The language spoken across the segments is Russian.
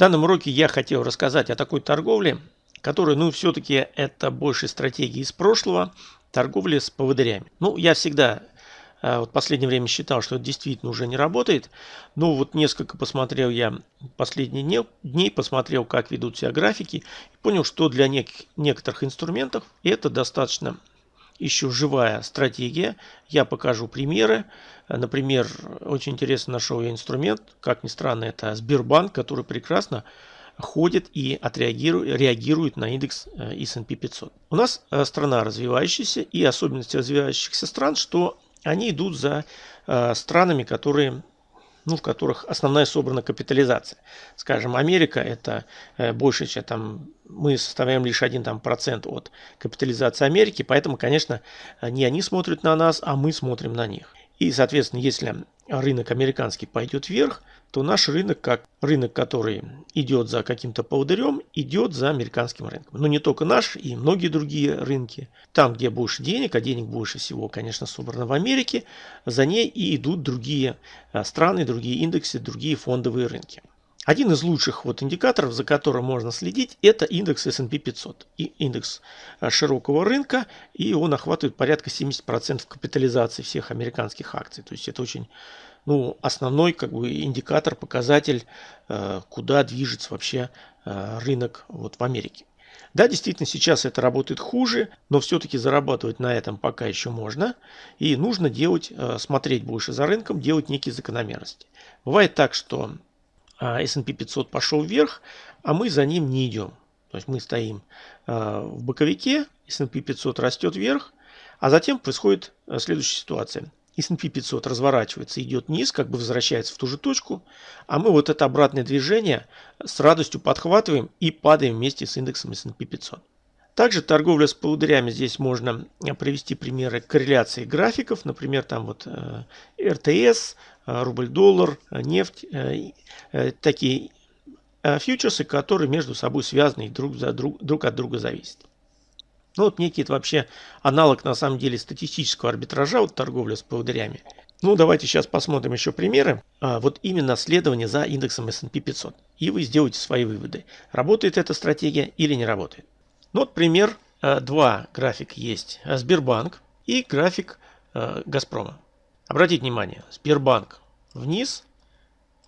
данном уроке я хотел рассказать о такой торговле, которая, ну, все-таки это больше стратегии из прошлого, торговли с поводырями. Ну, я всегда э, вот в последнее время считал, что это действительно уже не работает. Но вот несколько посмотрел я последние дней, посмотрел, как ведут себя графики, и понял, что для нек некоторых инструментов это достаточно еще живая стратегия. Я покажу примеры. Например, очень интересно нашел я инструмент, как ни странно, это Сбербанк, который прекрасно ходит и отреагирует, реагирует на индекс э, S&P 500. У нас э, страна развивающаяся и особенности развивающихся стран, что они идут за э, странами, которые ну, в которых основная собрана капитализация. Скажем, Америка это больше, чем там мы составляем лишь один там процент от капитализации Америки, поэтому, конечно, не они смотрят на нас, а мы смотрим на них. И, соответственно, если рынок американский пойдет вверх, то наш рынок, как рынок, который идет за каким-то поводырем, идет за американским рынком. Но не только наш, и многие другие рынки. Там, где больше денег, а денег больше всего, конечно, собрано в Америке, за ней и идут другие а, страны, другие индексы, другие фондовые рынки. Один из лучших вот индикаторов, за которым можно следить, это индекс S&P 500. И индекс а, широкого рынка, и он охватывает порядка 70% капитализации всех американских акций. То есть это очень ну, основной как бы, индикатор, показатель, э, куда движется вообще э, рынок вот в Америке. Да, действительно, сейчас это работает хуже, но все-таки зарабатывать на этом пока еще можно. И нужно делать, э, смотреть больше за рынком, делать некие закономерности. Бывает так, что S&P 500 пошел вверх, а мы за ним не идем. То есть мы стоим в боковике, S&P 500 растет вверх, а затем происходит следующая ситуация. S&P 500 разворачивается, идет вниз, как бы возвращается в ту же точку, а мы вот это обратное движение с радостью подхватываем и падаем вместе с индексом S&P 500. Также торговля с поводырями здесь можно привести примеры корреляции графиков, например, там вот РТС, рубль-доллар, э, нефть, такие фьючерсы, которые между собой связаны и друг, за друг, друг от друга зависят. Ну вот некий вообще аналог на самом деле статистического арбитража, вот торговля с поводырями. Ну давайте сейчас посмотрим еще примеры. А, вот именно следование за индексом S&P 500. И вы сделаете свои выводы. Работает эта стратегия или не работает. Ну вот пример. Два графика есть. Сбербанк и график Газпрома. Обратите внимание. Сбербанк вниз,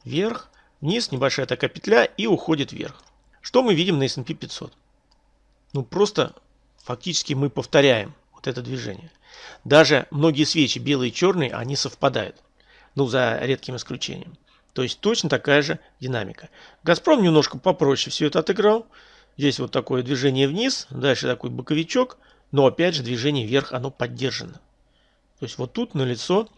вверх, вниз, небольшая такая петля и уходит вверх. Что мы видим на S&P 500? Ну просто Фактически мы повторяем вот это движение. Даже многие свечи, белые и черные, они совпадают. Ну, за редким исключением. То есть точно такая же динамика. Газпром немножко попроще все это отыграл. Здесь вот такое движение вниз, дальше такой боковичок, но опять же движение вверх, оно поддержано. То есть вот тут налицо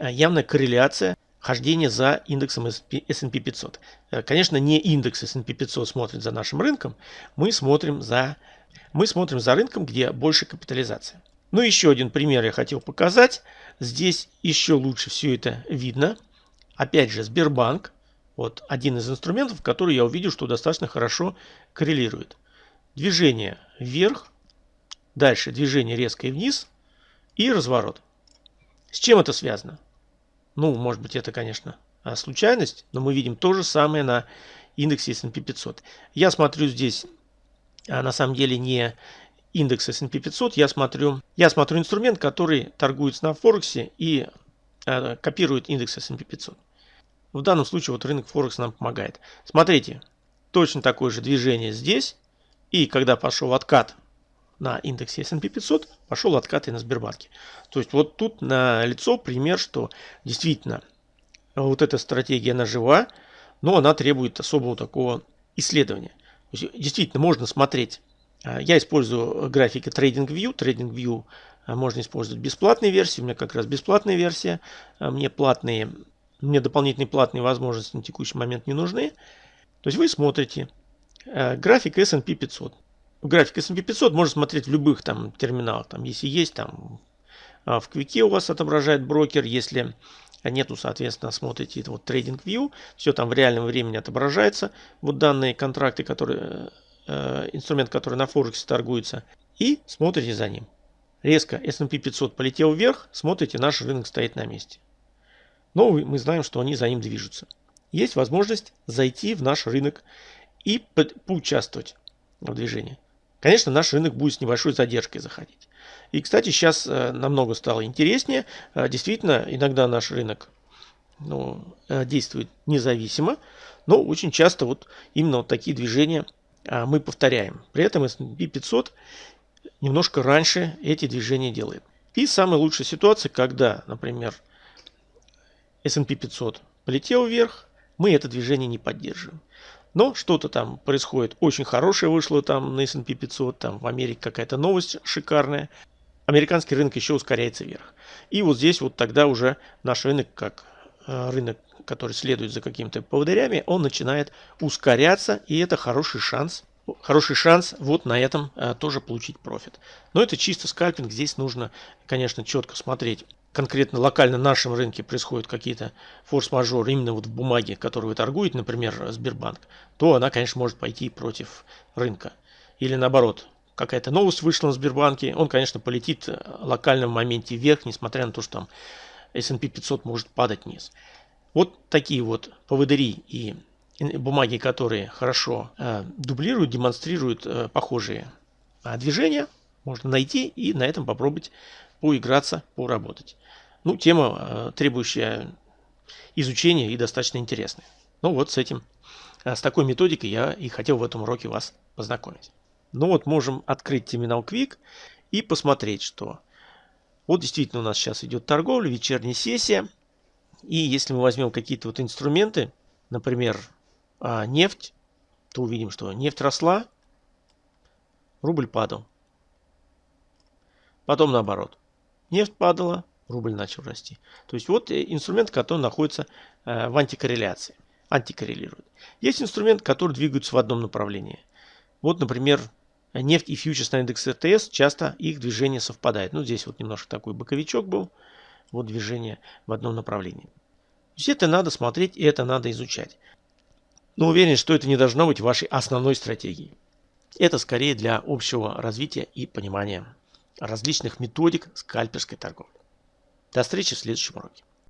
явная корреляция хождения за индексом S&P 500. Э, конечно, не индекс S&P 500 смотрит за нашим рынком, мы смотрим за мы смотрим за рынком, где больше капитализация. Ну, еще один пример я хотел показать. Здесь еще лучше все это видно. Опять же, Сбербанк. Вот один из инструментов, который я увидел, что достаточно хорошо коррелирует. Движение вверх, дальше движение резкое вниз и разворот. С чем это связано? Ну, может быть, это, конечно, случайность, но мы видим то же самое на индексе S&P 500. Я смотрю здесь а на самом деле не индекс S&P 500, я смотрю, я смотрю инструмент, который торгуется на Форексе и э, копирует индекс S&P 500. В данном случае вот рынок Форекс нам помогает. Смотрите, точно такое же движение здесь. И когда пошел откат на индексе S&P 500, пошел откат и на Сбербанке. То есть вот тут на лицо пример, что действительно вот эта стратегия она жива, но она требует особого такого исследования. Действительно, можно смотреть. А, я использую графики TradingView. TradingView а, можно использовать бесплатные версии. У меня как раз бесплатная версия. Мне платные, мне дополнительные платные возможности на текущий момент не нужны. То есть вы смотрите график S&P 500. График S&P 500 можно смотреть в любых там терминалах. Там, если есть, там в Квике у вас отображает брокер. Если нету, соответственно, смотрите вот TradingView, все там в реальном времени отображается, вот данные контракты, которые, э, инструмент, который на Форексе торгуется, и смотрите за ним. Резко S&P 500 полетел вверх, смотрите, наш рынок стоит на месте. Но мы знаем, что они за ним движутся. есть возможность зайти в наш рынок и поучаствовать в движении. Конечно, наш рынок будет с небольшой задержкой заходить. И, кстати, сейчас э, намного стало интереснее. Э, действительно, иногда наш рынок ну, э, действует независимо, но очень часто вот именно вот такие движения мы повторяем. При этом S&P 500 немножко раньше эти движения делает. И самая лучшая ситуация, когда, например, S&P 500 полетел вверх, мы это движение не поддерживаем. Но что-то там происходит очень хорошее вышло там на S&P 500, там в Америке какая-то новость шикарная. Американский рынок еще ускоряется вверх. И вот здесь вот тогда уже наш рынок, как э, рынок, который следует за какими-то поводырями, он начинает ускоряться, и это хороший шанс хороший шанс вот на этом а, тоже получить профит. Но это чисто скальпинг. Здесь нужно, конечно, четко смотреть. Конкретно локально на нашем рынке происходят какие-то форс-мажоры именно вот в бумаге, которую вы торгуете, например, Сбербанк, то она, конечно, может пойти против рынка. Или наоборот, какая-то новость вышла на Сбербанке, он, конечно, полетит э, в локальном моменте вверх, несмотря на то, что там S&P 500 может падать вниз. Вот такие вот поводыри и бумаги, которые хорошо э, дублируют, демонстрируют э, похожие э, движения, можно найти и на этом попробовать поиграться, поработать. Ну, тема, э, требующая изучения и достаточно интересная. Ну вот с этим, э, с такой методикой я и хотел в этом уроке вас познакомить. Ну вот можем открыть терминал Quick и посмотреть, что вот действительно у нас сейчас идет торговля, вечерняя сессия. И если мы возьмем какие-то вот инструменты, например, а нефть, то увидим, что нефть росла, рубль падал. Потом наоборот. Нефть падала, рубль начал расти. То есть вот э, инструмент, который находится э, в антикорреляции, антикоррелирует. Есть инструмент, который двигается в одном направлении. Вот, например, нефть и фьючерс на индекс РТС, часто их движение совпадает. Ну, здесь вот немножко такой боковичок был, вот движение в одном направлении. То есть это надо смотреть и это надо изучать но уверен, что это не должно быть вашей основной стратегией. Это скорее для общего развития и понимания различных методик скальперской торговли. До встречи в следующем уроке.